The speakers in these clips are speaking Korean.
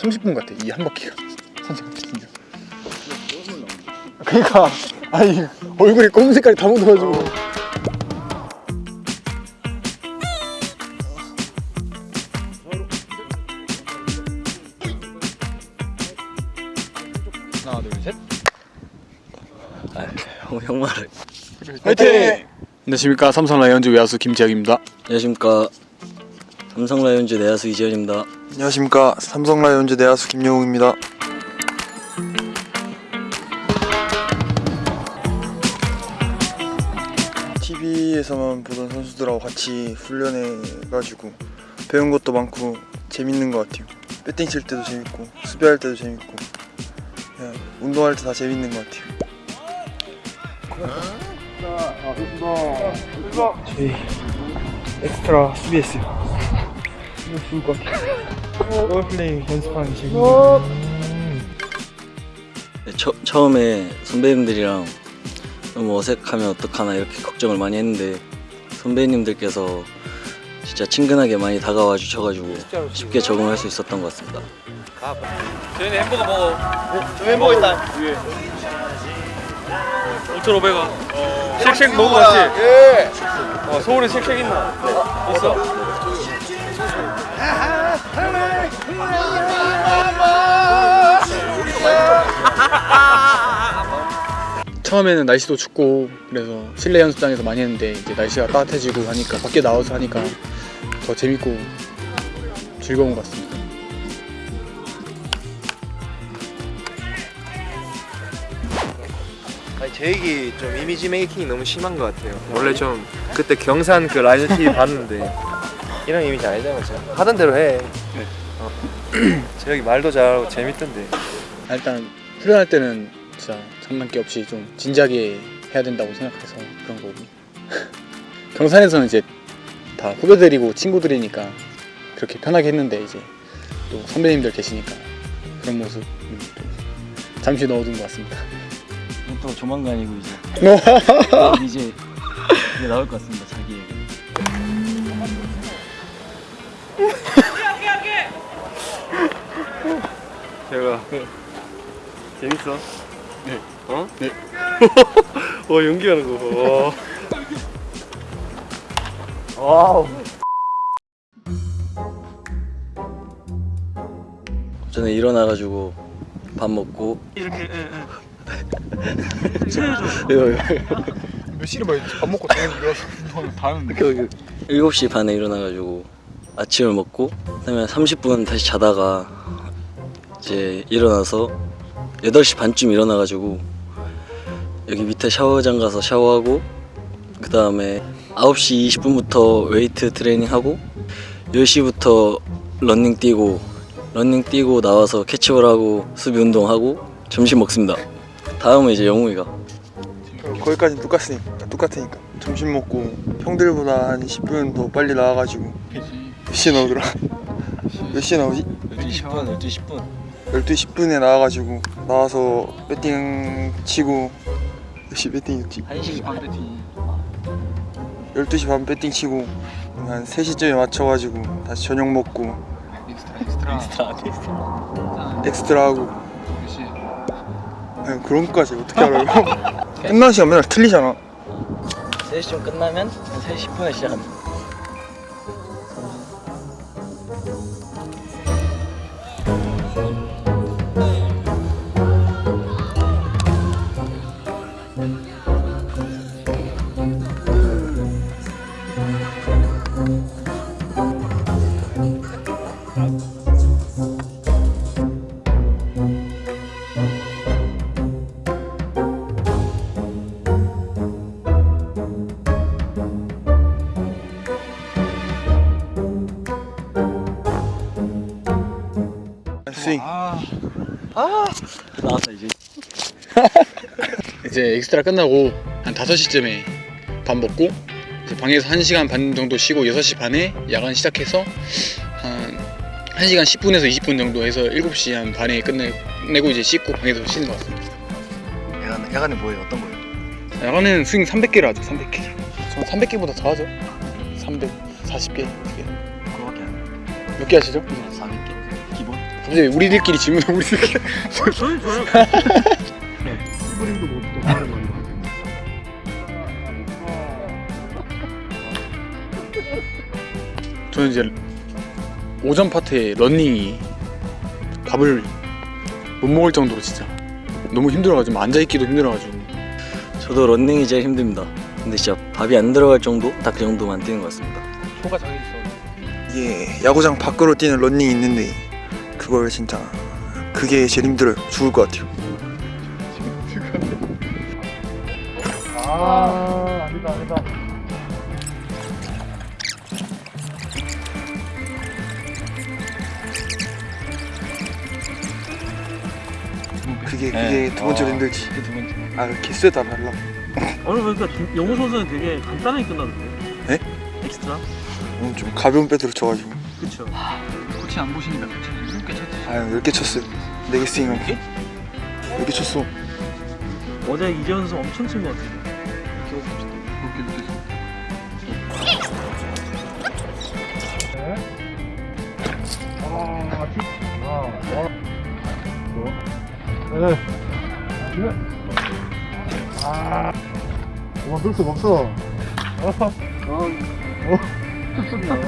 30분 같아. 이 한 바퀴가 산책 진짜 그러니까 아니 얼굴에 검은 색깔이 다 묻어가지고. 하나 둘셋. 형, 형 말을. 화이팅! 안녕하십니까. 삼성 라이온즈 외야수 김지혁입니다. 안녕하십니까. 삼성 라이온즈 내야수 이재현입니다 안녕하십니까 삼성 라이온즈 내야수 김영웅입니다. TV에서만 보던 선수들하고 같이 훈련해가지고 배운 것도 많고 재밌는 것 같아요. 배팅 칠 때도 재밌고 수비할 때도 재밌고 운동할 때 다 재밌는 것 같아요. 저희 엑스트라 수비했어요. 좋을 것 같아요. 롤플레이 연습하는 재미. 네, 처, 처음에 선배님들이랑 너무 어색하면 어떡하나 이렇게 걱정을 많이 했는데 선배님들께서 진짜 친근하게 많이 다가와 주셔가지고 쉽게 적응할 수 있었던 것 같습니다 저희는 햄버거 먹어. 저 햄버거 있다. 위에. 5,500원. 쉑쉑 먹어봤지? 예. 어, 서울에 쉑쉑 있나? 있어. 처음에는 날씨도 춥고 그래서 실내 연습장에서 많이 했는데 이제 날씨가 따뜻해지고 하니까 밖에 나와서 하니까 더 재밌고 즐거운 것 같습니다. 아니 제익이 좀 이미지 메이킹이 너무 심한 것 같아요. 원래 좀 그때 경산 그 TV 봤는데 이런 이미지 아니잖아 진짜. 하던 대로 해. 네. 어. 제익이 말도 잘하고 재밌던데. 아, 일단 훈련할 때는 진짜 장난기 없이 좀 진지하게 해야 된다고 생각해서 그런 거고 경산에서는 이제 다 후배들이고 친구들이니까 그렇게 편하게 했는데 이제 또 선배님들 계시니까 그런 모습 잠시 넣어둔 것 같습니다. 또 조만간이고 이제 이제 이제 나올 것 같습니다 자기 얘기 제가 재밌어? 네. 어? 네. 와 연기하는 거 봐. 와우. 저는 일어나가지고 밥 먹고 이렇게. 몇 시를 봐야 밥 먹고 당연히 일어나서 다 하는데 7시 반에 일어나가지고 아침을 먹고 그다음에 30분 다시 자다가 이제 일어나서 8시 반쯤 일어나가지고 여기 밑에 샤워장 가서 샤워하고 그 다음에 9시 20분부터 웨이트 트레이닝 하고 10시부터 러닝 뛰고 러닝 뛰고 나와서 캐치볼 하고 수비 운동하고 점심 먹습니다 다음은 이제 영웅이가 거기까지 똑같으니까 똑같으니까 점심 먹고 형들보다 한 10분 더 빨리 나와가지고 몇 시에 나오더라? 몇 시에 나오지? 12시 10분 12시 10분 12시 10분에 나와가지고 나와서 배팅 치고 몇시 배팅이었지? 1시 반 배팅. 12시 반 배팅 치고 한 3시쯤에 맞춰가지고 다시 저녁 먹고 엑스트라 하고. 아니, 그런 것까지 어떻게 알아요? 끝나는 시간 맨날 틀리잖아. 3시쯤 끝나면 한 3시 10분에 시작합니다 이제 엑스트라 끝나고 한 5시쯤에 밥 먹고 이제 방에서 1시간 반 정도 쉬고 6시 반에 야간 시작해서 한 1시간 10분에서 20분 정도 해서 7시 한 반에 끝내고 이제 씻고 방에서 쉬는 것 같습니다. 야간, 야간에 뭐예요? 어떤 거예요? 야간은 스윙 300개를 하죠. 300개. 전 300개보다 더 하죠. 340개. 그거밖에 안 해요 몇개 하시죠? 400개 기본 갑자기 우리들끼리 질문을 우리들끼리 저는 좋아요. 스프링도 못또 다른 거 저는 이제 오전 파트에 런닝이 밥을 못 먹을 정도로 진짜 너무 힘들어가지고 앉아있기도 힘들어가지고 저도 런닝이 제일 힘듭니다. 근데 진짜 밥이 안 들어갈 정도? 딱 그 정도만 뛰는 것 같습니다. 소가 정해졌어 이게 야구장 밖으로 뛰는 런닝이 있는데 그걸 진짜 그게 제일 힘들어요. 죽을 것 같아요. 아, 아니다, 아니다. 그게 네. 그게 두 번째로 아. 힘들지. 두 번째 아 개수에 따라 달라. 오늘 보니까 김- 영호 선수는 되게 간단하게 끝났는데. 네? 엑스트라? 오늘 좀 가벼운 배트로 쳐가지고 그쵸. 코치 안 보시니까 코치 일곱 개 쳤지 아 10개 쳤어요. 4개 스윙 10개? 10개 쳤어. 어제 이재현 선수 엄청 친 것 같은 그만둘 수가 없어.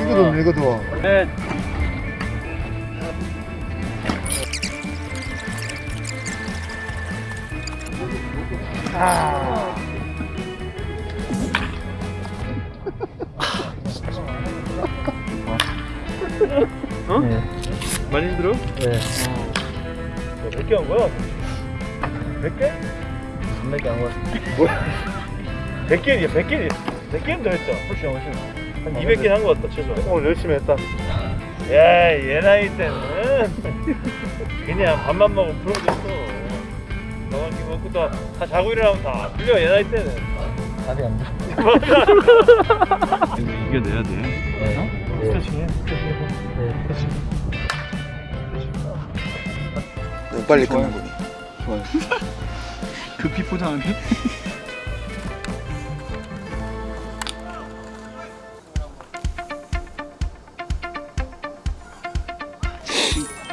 이거도 이거도. 네. 어? 많이 힘들어? 네. 몇개 한 거야? 몇 개? 몇개 안 왔어. 100개야, 100개. 100개는 더 했죠. 훨씬, 훨씬. 한 200개 한거 같다, 최소. 오늘 열심히 했다. 야, 얘 나이 때는 그냥 밥만 먹으면 풀어졌어. 너만 먹고 또다 자고 일어나면 다 풀려, 얘 나이 때는. 답이 안 돼. 이겨내야 돼. 네. 스트레칭 해. 너무 빨리 끝난 거니. 급히 포장하네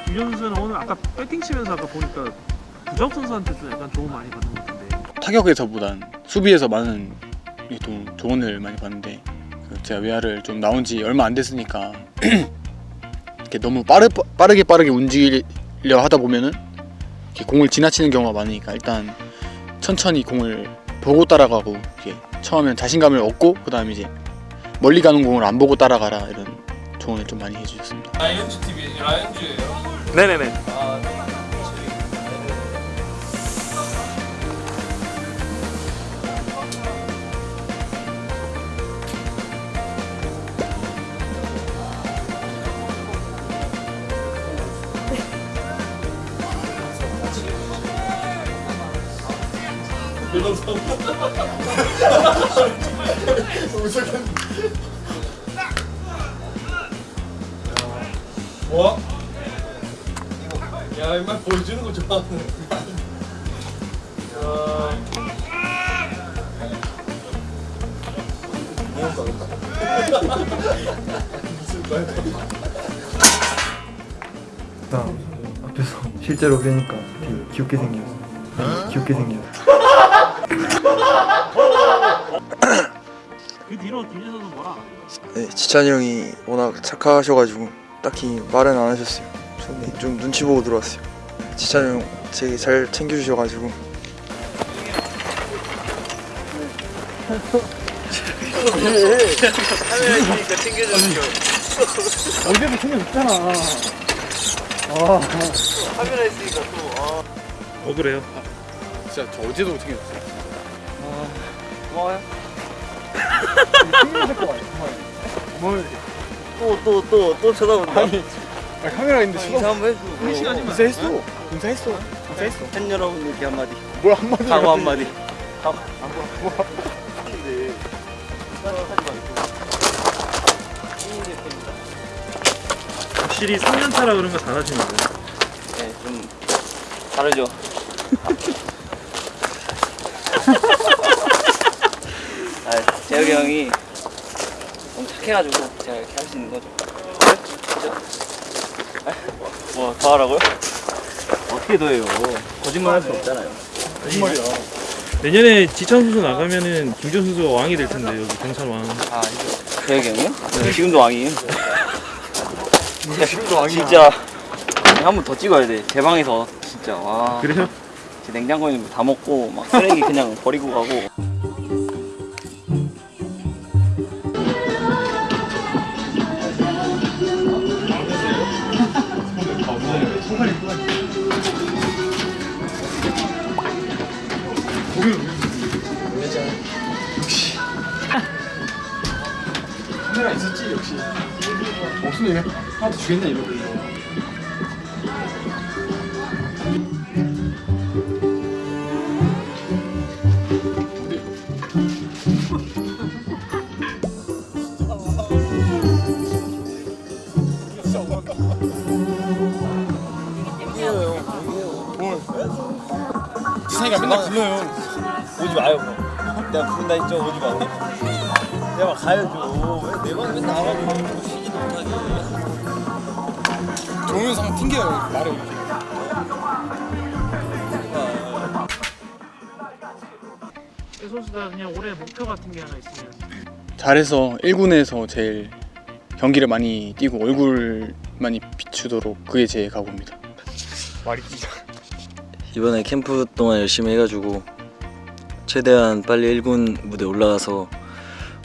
김현 선수는 오늘 아까 배팅 치면서 아까 보니까 부적 선수한테 좀 약간 도움 많이 받는 것 같은데. 타격에서보단 수비에서 많은 이좀 조언을 많이 받는데 그 제가 외야를 좀 나온 지 얼마 안 됐으니까 이렇게 너무 빠르, 빠르게 빠르게 움직이려 하다 보면은 이렇게 공을 지나치는 경우가 많으니까 일단 천천히 공을 보고 따라가고 이렇게 처음엔 자신감을 얻고 그 다음에 이제 멀리 가는 공을 안 보고 따라가라 이런 조언을 좀 많이 해주셨습니다. 네네네. 나 앞에서 실제로 되게 귀엽게 생겼어. 귀엽게 생겼어. 그 뒤로 선수 뭐라? 네, 지찬이 형이 워낙 착하셔가지고 딱히 말은 안 하셨어요. 저는 좀 눈치 보고 들어왔어요. 지찬이 형 되게 잘 챙겨주셔가지고 어제도 챙겨줬잖아. 억울해요. 진짜 저 어제도 챙겼어요. 또 또 또 또 쳐다본다. 아, 카메라 있는데 인사 한번 해줘. 인사했어. 인사했어. 인사했어. 팬 여러분들께 한마디. 뭘 한마디 각오 한마디. 확실히 3년 차라 그런 거 잘하시는 거예요. 네, 좀 다르죠. 아, 재혁이 형이 너무 착해가지고 제가 이렇게 할 수 있는 거죠. 그죠? 뭐더 하라고요? 어떻게 더 해요? 거짓말 할 수 없잖아요. 거짓말이야. 내년에 지찬 선수 나가면은 김준 선수가 왕이 될 텐데 여기 경산 왕. 계획이 형이요? 네. 지금도 왕이에요. 지금도 왕이야. 진짜 한 번 더 찍어야 돼. 제 방에서 진짜 와. 그래요? 제 냉장고에 있는 거 다 먹고 막 쓰레기 그냥 버리고 가고. 카메라 있었지 역시. 없으면 하나도 주겠네 이러고. 지상이가 맨날 불러요. 오지 마요. 내가 부른다 했죠. 오지 마. 내가 가야죠. 왜 내가 맨날 나가지고 쉬지도 못하게. 동영상 튕겨요 말을 이렇게. 이 선수가 그냥 올해 목표 같은 게 하나 있으면 잘해서 1군에서 제일 경기를 많이 뛰고 얼굴 많이 비추도록 그게 제 각오입니다. 이번에 캠프 동안 열심히 해가지고 최대한 빨리 1군 무대 올라가서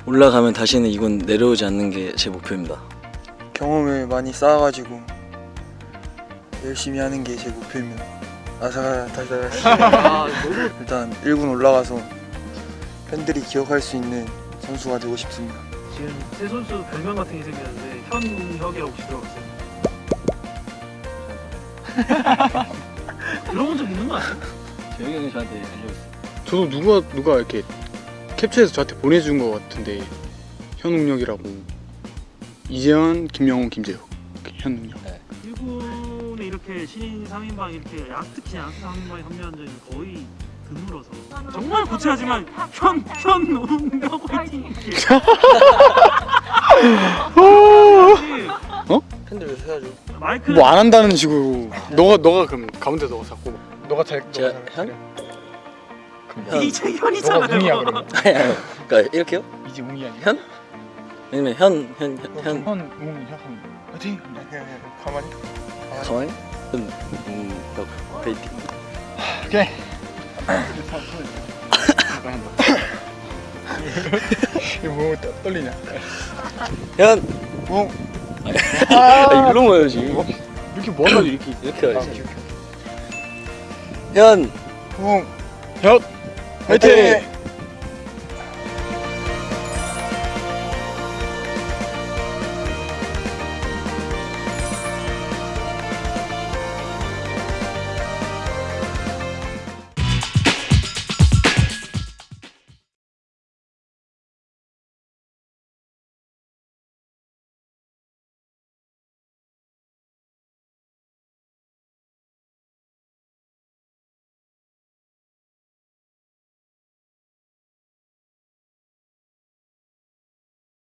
올라가면 다시는 2군 내려오지 않는 게 제 목표입니다. 경험을 많이 쌓아가지고 열심히 하는 게 제 목표입니다. 아사가달달 일단 1군 올라가서 팬들이 기억할 수 있는 선수가 되고 싶습니다. 지금 새 선수 별명 같은 게 생겼는데 현혁이라고 혹시 들어봤어요? 들어본 적 있는 거 아니야? 재영이 형이 저한테 알려줬어. 저도 누가 누가 이렇게 캡처해서 저한테 보내준 것 같은데 현웅력이라고. 이재현, 김영훈, 김재혁. 현웅력. 일본에 이렇게 신인 3인방 이렇게 약 특히 약 3인방에 합류한 적이 거의 드물어서. 정말 고치하지만 현, 현웅력 화이팅! 팬들 왜 해야죠? 마이크 뭐안 한다는 식으로. 너가 너가 그럼 가운데 너가 잡고. 너가 잘 제가 현? 현. 이재현이잖아요 너가 웅이야 그러면 아니 아니 그러니까 이렇게요? 이제 웅이 아니야? 현? 왜냐면 현, 현, 현, 현 현, 웅, 현, 화이팅! 가만히 가만히? 현, 음, 벽, 베이팅 오케이. 이거 뭐 떠- 떨리냐? 현! 웅. 아, 이런 거예요 지금 이렇게 뭐하가지고 이렇게 이렇게 아, 해야지 현! 웅 현! 화이팅!